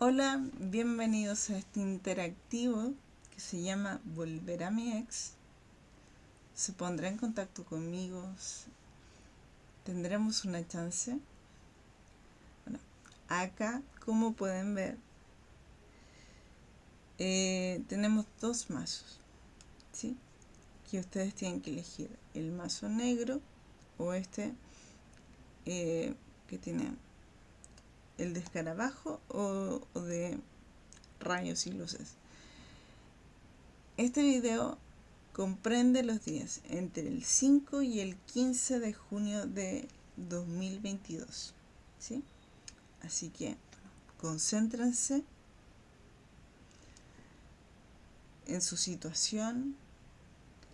Hola, bienvenidos a este interactivo que se llama Volver a mi ex. Se pondrá en contacto conmigo. Tendremos una chance. Acá, como pueden ver, eh, tenemos dos mazos. ¿sí? Que ustedes tienen que elegir el mazo negro o este eh, que tiene el de escarabajo o, de rayos y luces. Este video comprende los días entre el 5 y el 15 de junio de 2022. ¿sí? Así que concéntrense en su situación.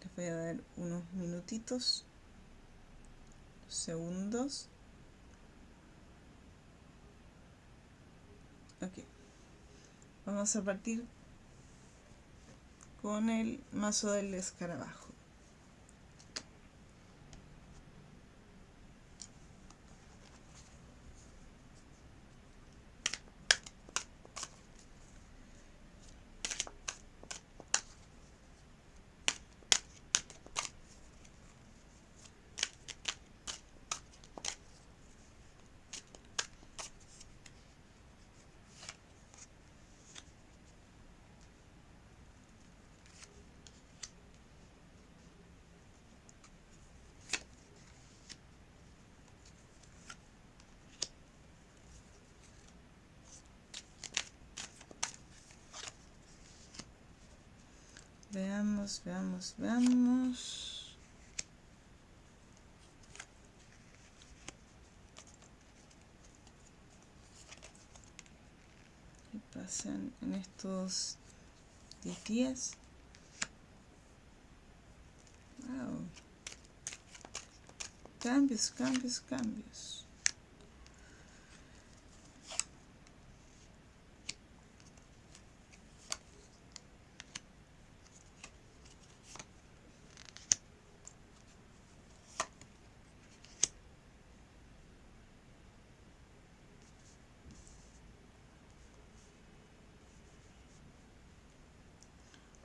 Les voy a dar unos minutitos, segundos. Ok. Vamos a partir con el mazo del escarabajo. Veamos, veamos, veamos. ¿Qué pasan en estos 10 días? Wow. Cambios, cambios, cambios.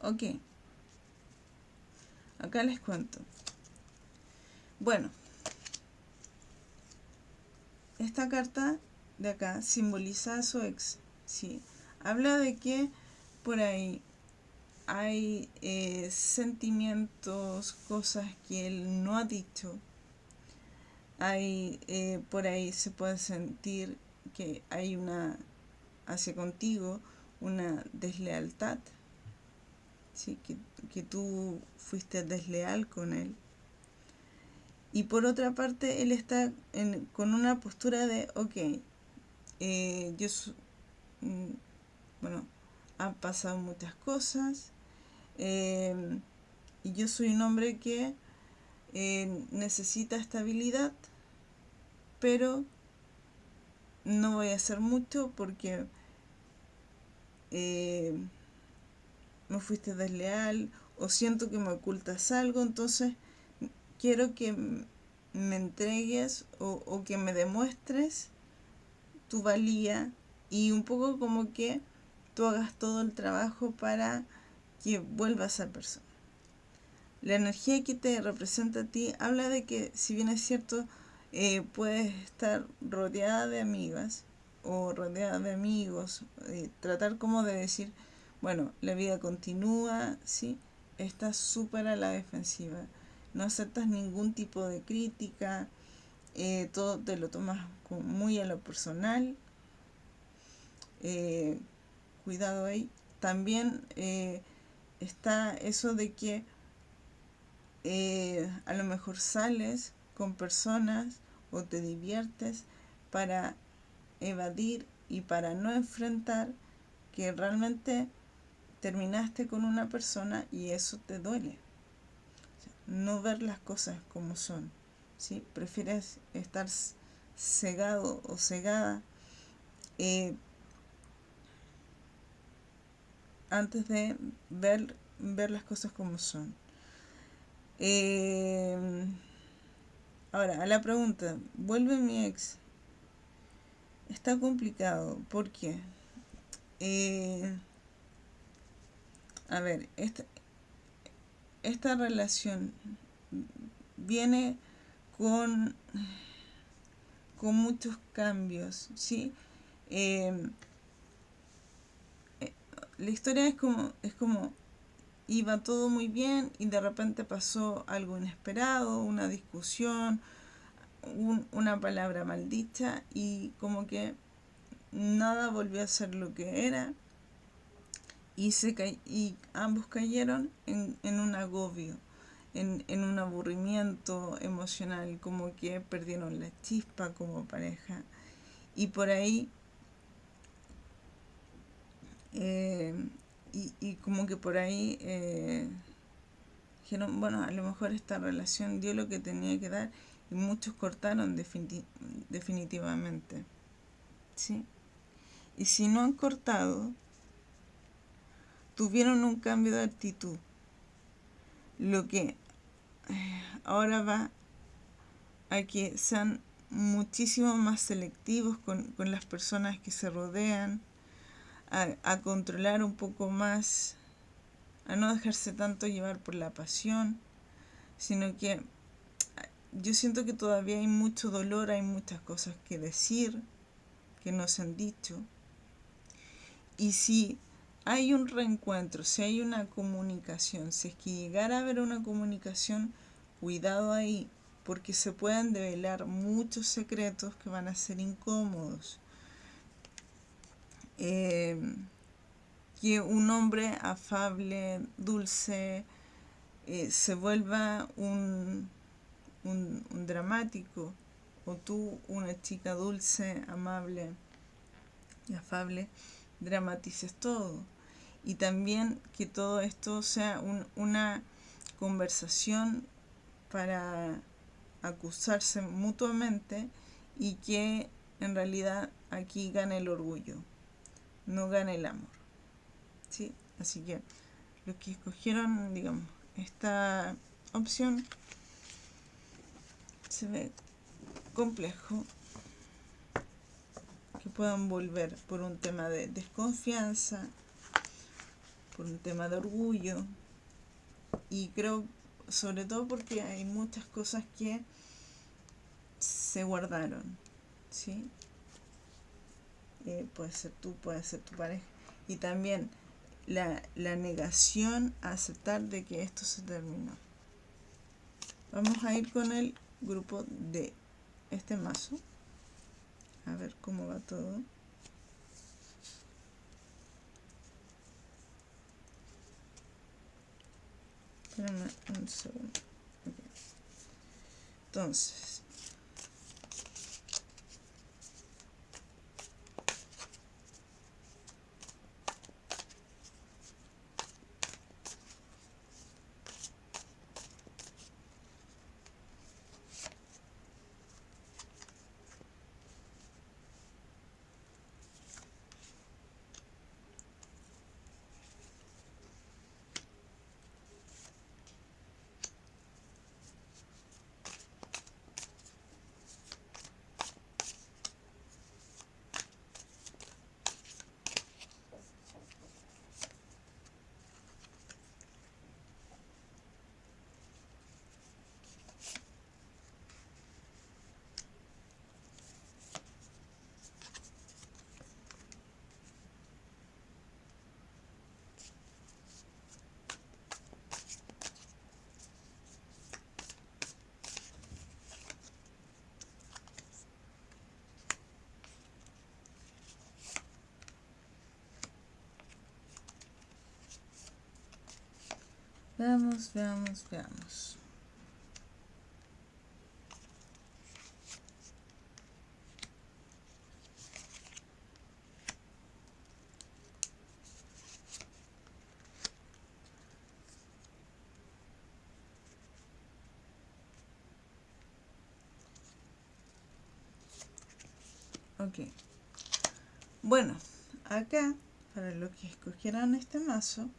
Ok. Acá les cuento. Bueno. Esta carta de acá simboliza a su ex. Sí. Habla de que por ahí hay eh, sentimientos, cosas que él no ha dicho. Hay, eh, por ahí se puede sentir que hay una, hacia contigo, una deslealtad ¿sí? que, tú fuiste desleal con él. Y por otra parte, él está con una postura de, ok, eh, yo, mm, bueno, han pasado muchas cosas, em, y yo soy un hombre que eh, necesita estabilidad, pero no voy a hacer mucho porque eh, me fuiste desleal o siento que me ocultas algo, entonces quiero que me entregues o, que me demuestres tu valía y un poco como que tú hagas todo el trabajo para que vuelva a ser persona. La energía que te representa a ti habla de que, si bien es cierto, eh, puedes estar rodeada de amigas o rodeada de amigos, eh, tratar como de decir, bueno, la vida continúa, ¿sí? Estás súper a la defensiva. No aceptas ningún tipo de crítica. Eh, todo te lo tomas muy a lo personal. Eh, cuidado ahí. También eh, está eso de que a lo mejor sales con personas o te diviertes para evadir y para no enfrentar que realmente terminaste con una persona y eso te duele. no ver las cosas como son. ¿sí? Prefieres estar cegado o cegada eh, antes de ver, ver las cosas como son. Eh, ahora, a la pregunta, ¿vuelve mi ex? Está complicado. ¿Por qué? eh, a ver, esta, esta relación viene con, con muchos cambios, ¿sí? Eh, eh, la historia es como, es como iba todo muy bien y de repente pasó algo inesperado, una discusión, una palabra maldita y como que nada volvió a ser lo que era y, se y ambos cayeron en, en un agobio, en, en, un aburrimiento emocional, como que perdieron la chispa como pareja. Y por ahí, eh, y, y, como que por ahí eh, dijeron, bueno, a lo mejor esta relación dio lo que tenía que dar y muchos cortaron definitivamente. ¿Sí? Y si no han cortado, tuvieron un cambio de actitud. Lo que eh, ahora va a que sean muchísimo más selectivos con, con las personas que se rodean, a, a, controlar un poco más, a no dejarse tanto llevar por la pasión, sino que yo siento que todavía hay mucho dolor, hay muchas cosas que decir que no se han dicho. Y si hay un reencuentro, si hay una comunicación, si es que llegara a haber una comunicación, cuidado ahí, porque se pueden develar muchos secretos que van a ser incómodos. Eh, que un hombre afable, dulce, eh, se vuelva un, un, un dramático, o tú, una chica dulce, amable y afable, dramatices todo y también que todo esto sea un, una conversación para acusarse mutuamente y que en realidad aquí gane el orgullo, no gane el amor. ¿Sí? Así que los que escogieron, digamos, esta opción se ve complejo que puedan volver por un tema de desconfianza, por un tema de orgullo y creo sobre todo porque hay muchas cosas que se guardaron, ¿sí? Eh, puede ser tú, puede ser tu pareja. Y también la, la negación a aceptar de que esto se terminó. Vamos a ir con el grupo de este mazo. A ver cómo va todo. Espérame un segundo. Entonces, Veamos, veamos, veamos. Ok. Bueno, acá, para los que escogieran este mazo,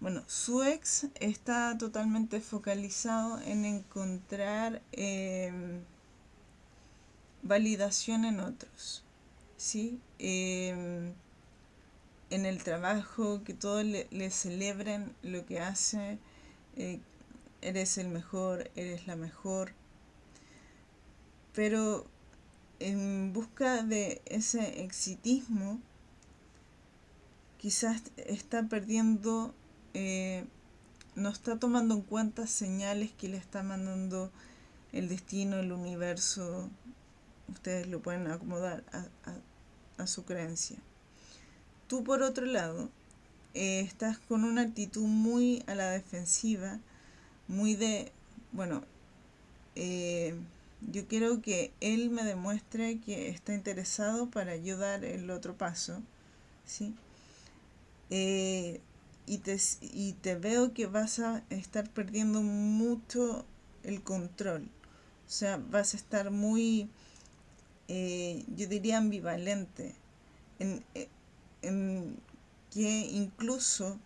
bueno, su ex está totalmente focalizado en encontrar em, validación en otros, ¿sí? Em, en el trabajo, que todos le, le celebren lo que hace, eh, eres el mejor, eres la mejor, pero en busca de ese exitismo, quizás está perdiendo, eh, no está tomando en cuenta señales que le está mandando el destino, el universo, ustedes lo pueden acomodar a, su creencia. Tú por otro lado, eh, estás con una actitud muy a la defensiva, muy de, bueno, eh, yo quiero que él me demuestre que está interesado para ayudar el otro paso, ¿sí? Y, te, y te veo que vas a estar perdiendo mucho el control. O sea, vas a estar muy, eh, yo diría, ambivalente. En, eh, en que incluso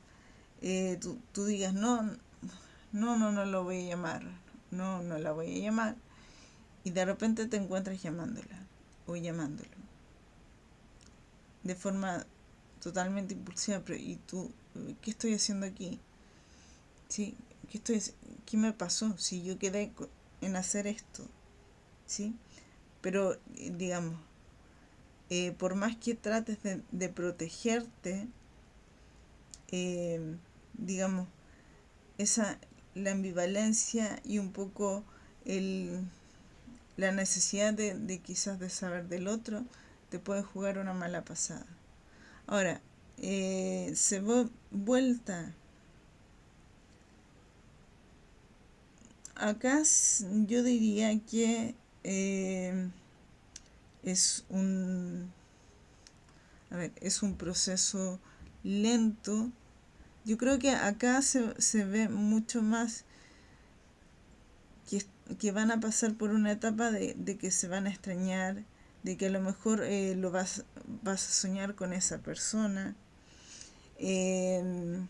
tú, tú digas, no, no, no, no lo voy a llamar. No, no la voy a llamar y de repente te encuentras llamándola o llamándolo de forma totalmente impulsiva, pero ¿y tú qué estoy haciendo aquí? ¿Sí? ¿Qué, estoy, ¿Qué me pasó si yo quedé en hacer esto? ¿Sí? Pero, digamos, eh, por más que trates de, protegerte, eh, digamos, esa, la ambivalencia y un poco el la necesidad de, quizás de saber del otro te puede jugar una mala pasada. Ahora, eh, se vuelta. Acá yo diría que eh, es un a ver, es un proceso lento. Yo creo que acá se, se ve mucho más que que van a pasar por una etapa de, que se van a extrañar, de que a lo mejor eh, lo vas, a soñar con esa persona, em,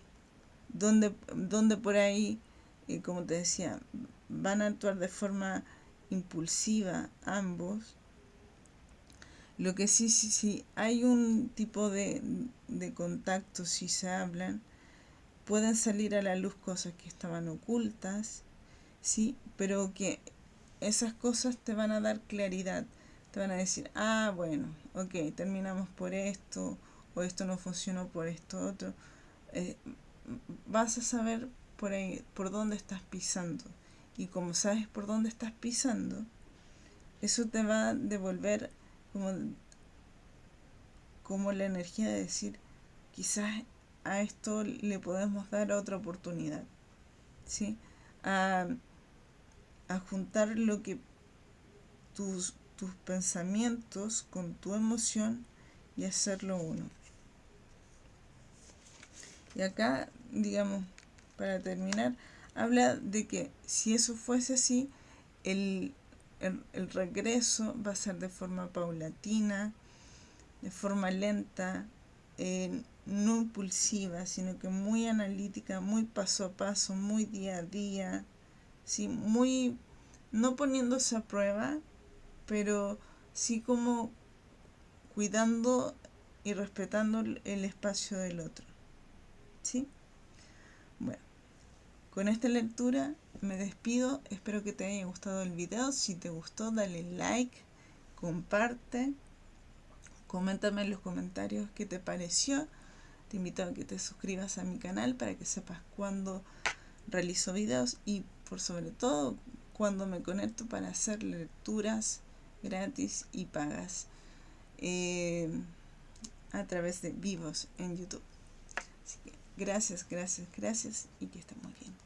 donde, donde por ahí, eh, como te decía, van a actuar de forma impulsiva ambos. Lo que sí, sí, sí, hay un tipo de, de contacto, si se hablan, pueden salir a la luz cosas que estaban ocultas, ¿sí? Pero que esas cosas te van a dar claridad, te van a decir, ah, bueno, ok, terminamos por esto, o esto no funcionó por esto otro. Eh, vas a saber por ahí, por dónde estás pisando. Y como sabes por dónde estás pisando, eso te va a devolver como, como la energía de decir, quizás a esto le podemos dar otra oportunidad. ¿Sí? A, a juntar lo que tus, tus pensamientos con tu emoción y hacerlo uno. Y acá, digamos, para terminar, habla de que si eso fuese así, el, el, regreso va a ser de forma paulatina, de forma lenta, eh, no impulsiva, sino que muy analítica, muy paso a paso, muy día a día, ¿sí? muy no poniéndose a prueba, pero sí como cuidando y respetando el espacio del otro. ¿Sí? Bueno, con esta lectura me despido. Espero que te haya gustado el video. Si te gustó, dale like, comparte, coméntame en los comentarios qué te pareció. Te invito a que te suscribas a mi canal para que sepas cuándo realizo videos y por sobre todo cuando me conecto para hacer lecturas gratis y pagas eh, a través de vivos en YouTube. Así que gracias, gracias, gracias y que estén muy bien.